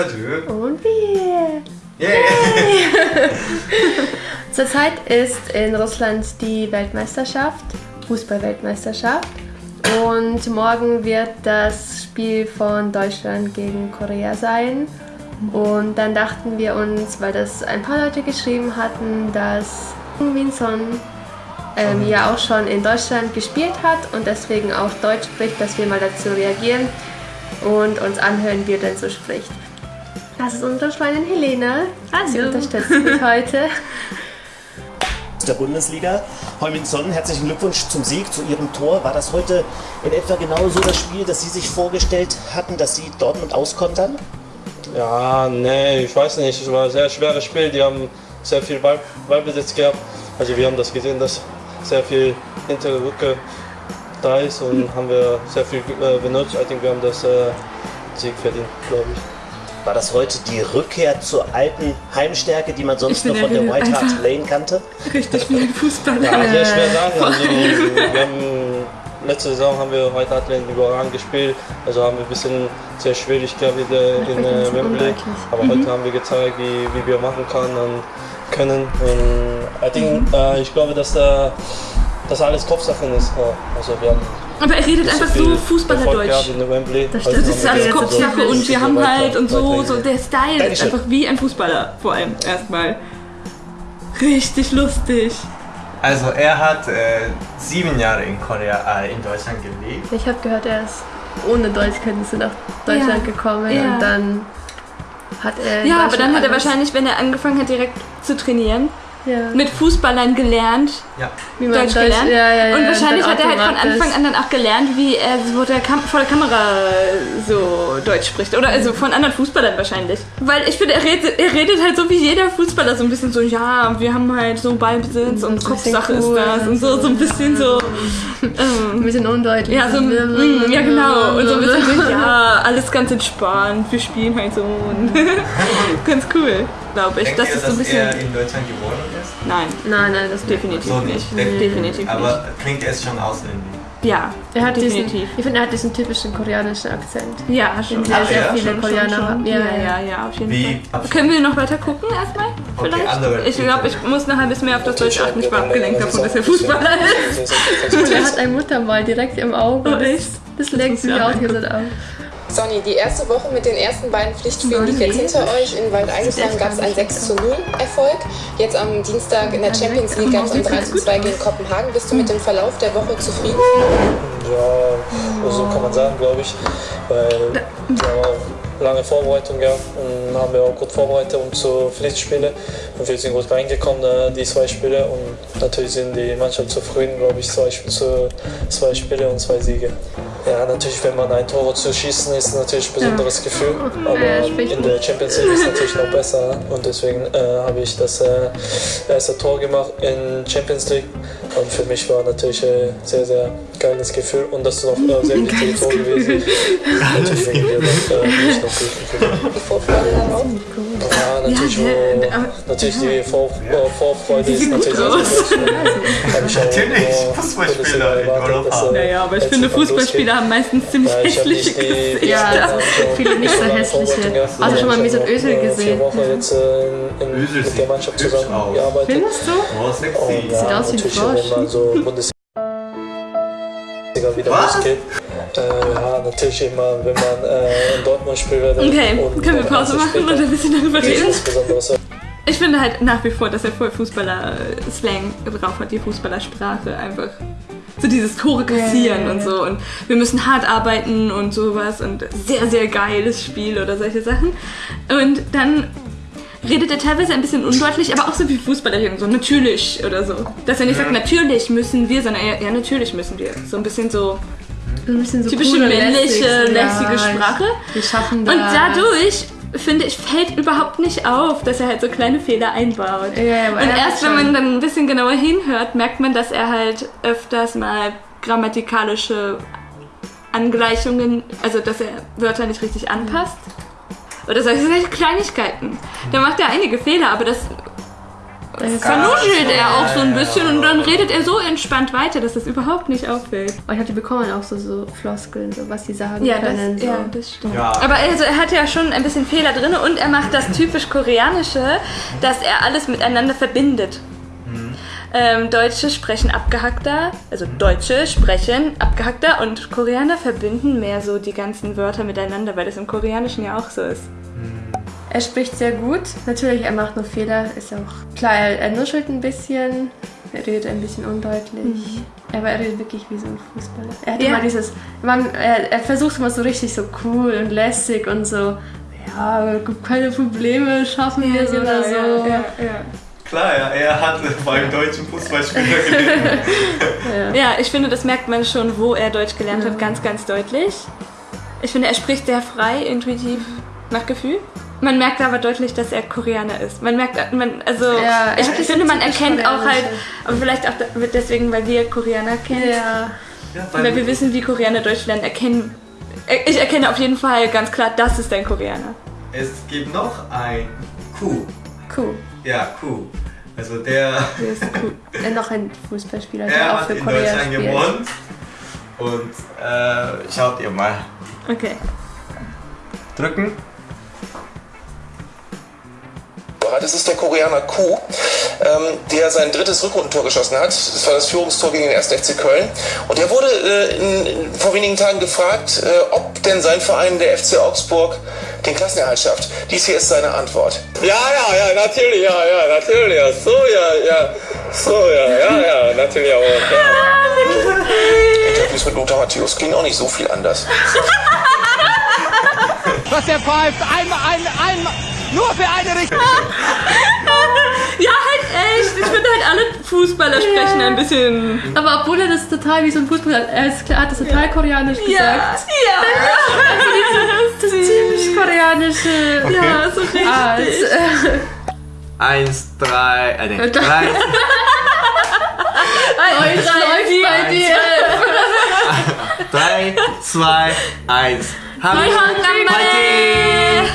Salut. Und wir. Yeah. Zurzeit ist in Russland die Weltmeisterschaft, Fußballweltmeisterschaft. Und morgen wird das Spiel von Deutschland gegen Korea sein. Und dann dachten wir uns, weil das ein paar Leute geschrieben hatten, dass Winson ähm, ja auch schon in Deutschland gespielt hat und deswegen auch Deutsch spricht, dass wir mal dazu reagieren und uns anhören, wie er denn so spricht. Das ist unsere Freundin Helene. Sie Hallo. unterstützt mich heute. der Bundesliga. Heumin Sonnen, herzlichen Glückwunsch zum Sieg, zu Ihrem Tor. War das heute in etwa genauso das Spiel, das Sie sich vorgestellt hatten, dass Sie Dortmund auskontern? Ja, nee, ich weiß nicht. Es war ein sehr schweres Spiel. Die haben sehr viel Ball, Ballbesitz gehabt. Also wir haben das gesehen, dass sehr viel hintere Rücke da ist und haben wir sehr viel äh, benutzt. Ich denke, wir haben das äh, Sieg verdient, glaube ich. War das heute die Rückkehr zur alten Heimstärke, die man sonst bin von der White Hart Lane kannte? Richtig wie ein Fußballer. Ja, sehr schwer sagen. Also, wir haben, letzte Saison haben wir heute Atlant überragend gespielt. Also haben wir ein bisschen sehr schwierig gehabt in, der- in äh, Wembley. Aber heute haben wir gezeigt, wie, wie wir machen kann und können. Und I think, äh, ich glaube, dass da dass alles Kopfsachen ist. Also wir haben Aber er redet einfach so Fußballerdeutsch. Das stimmt. Das ist alles Kopfsache und wir haben halt und so, so der Style ist einfach wie ein Fußballer vor allem erstmal. Richtig lustig. Also er hat äh, sieben Jahre in Korea, äh, in Deutschland gelebt. Ich habe gehört, er ist ohne Deutschkenntnisse nach Deutschland Ja. gekommen Ja. und dann hat er. Ja, aber dann hat er wahrscheinlich, wenn er angefangen hat direkt zu trainieren, ja, mit Fußballern gelernt, Ja. wie man Deutsch Deutsch gelernt. Ja, ja, ja, und wahrscheinlich hat er halt von. Anfang an dann auch gelernt, wie er vor der, Kam vor der Kamera so Deutsch spricht. Oder also von anderen Fußballern wahrscheinlich. Weil ich finde, er redet, er redet halt so wie jeder Fußballer, so ein bisschen so, ja, wir haben halt so Ballbesitz und So ein bisschen Kopfsache cool ist das und so, so ein bisschen so. Ein Ähm, bisschen undeutlich. ja, so, mm, ja genau. Und so ein bisschen so, ja, alles ganz entspannt. Wir spielen halt so. Und ganz cool, glaube ich. Denkt Das ihr, ist so ein dass bisschen. er in Deutschland geboren ist? Nein, Nein, nein, das definitiv So nicht. nicht. Definitiv Aber klingt es schon ausländisch. Ja, Er hat diesen, definitiv. ich finde, er hat diesen typischen koreanischen Akzent. Ja, schon. Sehr, sehr ja, viele Schon, Koreaner schon, haben. schon. Ja, Ja, ja, ja, ja, auf jeden Wie Fall. Können wir noch weiter gucken erstmal? Vielleicht? andere ich glaube, ich muss nachher ein bisschen mehr auf das Deutsch achten. Ich war abgelenkt davon, dass er Fußballer ist. Und er hat ein Muttermal direkt im Auge. Oh, echt? Das legt ist sich ja ausgesetzt auf. Sonny, die erste Woche mit den ersten beiden Pflichtspielen liegt jetzt hinter euch. In Waldeigesheim gab es einen 6 zu 0 Erfolg. Jetzt am Dienstag in der Champions League gab es ein 3 zu 2 gegen Kopenhagen. Bist du mit dem Verlauf der Woche zufrieden? Ja, so kann man sagen, glaube ich. Weil wir lange Vorbereitung gehabt und haben wir auch gut vorbereitet um zu Pflichtspiele. Und wir sind gut reingekommen, äh, die zwei Spiele. Und natürlich sind die Mannschaft zufrieden, glaube ich, zwei, zwei Spiele und zwei Siege. Ja, natürlich, wenn man ein Tor zu schießen, ist natürlich ein besonderes Gefühl. Aber Ja, in der Champions League ist es natürlich noch besser. Und deswegen äh, habe ich das äh, erste Tor gemacht in Champions League. Und für mich war natürlich ein sehr, sehr geiles Gefühl. Und das ist noch äh, sehr wichtiges Tor gewesen. natürlich wegen dir noch, äh, ich noch glücklich. Die Vorfreude darauf? Ja, natürlich, Ja, wo, aber- natürlich die Vor äh, Vorfreude ist natürlich. Habe ich auch Natürlich, nur Fußballspieler in Europa. Naja, aber ich finde, Fußballspieler haben meistens ziemlich Ja, ich habe hässliche die, Gesichter. Ja, viele nicht so hässliche. Also schon mal Mesut Özil gesehen. Vier Wochen jetzt äh, in, mit der sieht Mannschaft hübsch zusammengearbeitet. Findest du? Oh, Und sexy. ja, Sieht aus wie ein Frosch. Bundesliga wieder Was? losgeht. Äh, ja, natürlich immer, wenn man äh, in Dortmund spielt. Okay, und können wir Pause machen später und ein bisschen darüber reden? Ich finde halt nach wie vor, dass er voll Fußballer-Slang drauf hat, die Fußballersprache einfach. So dieses Tore kassieren und so. Und wir müssen hart arbeiten und sowas und sehr, sehr geiles Spiel oder solche Sachen. Und dann redet er teilweise ein bisschen undeutlich, aber auch so wie Fußballer so natürlich oder so. Dass er nicht sagt, natürlich müssen wir, sondern eher, ja, natürlich müssen wir. So ein bisschen so So ein bisschen so typische cool männliche, lässig. lässige Sprache. Wir schaffen das. Und dadurch, finde ich, fällt überhaupt nicht auf, dass er halt so kleine Fehler einbaut. Aber Und er erst wenn man dann ein bisschen genauer hinhört, merkt man, dass er halt öfters mal grammatikalische Angleichungen, also dass er Wörter nicht richtig anpasst. Oder solche solche Kleinigkeiten. Da macht er einige Fehler, aber das vernuschelt er auch so ein bisschen und dann redet er so entspannt weiter, dass das überhaupt nicht auffällt. Aber ich glaube, die bekommen auch so, so Floskeln, so was sie sagen Ja, können. das, so. ja, das stimmt. Ja. Aber also, er hat ja schon ein bisschen Fehler drin und er macht das typisch Koreanische, dass er alles miteinander verbindet. Ähm, Deutsche sprechen abgehackter, also Deutsche sprechen abgehackter und Koreaner verbinden mehr so die ganzen Wörter miteinander, weil das im Koreanischen ja auch so ist. Er spricht sehr gut. Natürlich, er macht nur Fehler. Ist auch klar, er, nuschelt ein bisschen. Er redet ein bisschen undeutlich. Aber er redet wirklich wie so ein Fußballer. Er hat Ja. immer dieses. Man, er, er versucht immer so richtig so cool und lässig und so. Ja, gibt keine Probleme, schaffen wir es oder so. ja, ja. Klar, ja, er hat beim deutschen Fußballspieler gelesen. Ja, ich finde, das merkt man schon, wo er Deutsch gelernt hat, ganz, ganz deutlich. Ich finde, er spricht sehr frei, intuitiv, nach Gefühl. Man merkt aber deutlich, dass er Koreaner ist. Man merkt, man, also, Ja, ich finde, man erkennt auch halt, aber vielleicht auch deswegen, weil wir Koreaner kennen, Ja. Ja, weil wir wissen, wie Koreaner Deutsch lernen, erkennen. Ich erkenne auf jeden Fall ganz klar, das ist ein Koreaner. Es gibt noch ein Kuh. Cool. Ja, Kuh. Also der, Der ist cool. Er noch ein Fußballspieler, der er auch hat für in Korea Deutschland spielt. gewohnt. Und äh, schaut ihr mal. Okay. Drücken. Das ist der Koreaner Ku, ähm, der sein drittes Rückrundentor geschossen hat. Das war das Führungstor gegen den 1. FC Köln. Und er wurde äh, in, in, vor wenigen Tagen gefragt, äh, ob denn sein Verein, der FC Augsburg, den Klassenerhalt schafft. Dies hier ist seine Antwort. Ja, ja, ja, natürlich, ja, ja, natürlich, ja, so, ja, ja, so, ja, ja, ja, natürlich auch. Ja. Interviews mit Lothar Matthäus klingen auch nicht so viel anders. Was der pfeift, einmal, ein, einmal, nur für eine Richtung. Ja, halt echt. Ich finde halt alle Fußballer sprechen ein bisschen. Aber obwohl er das total wie so ein Fußballer, er ist, er hat das total koreanisch Ja, gesagt. ja. Das ist typisch koreanische. Ja, so richtig. Art. Äh, Eins, drei, äh, nee, drei, Eins, drei, vier, bei dir. drei, zwei, eins. Nihon Fighting!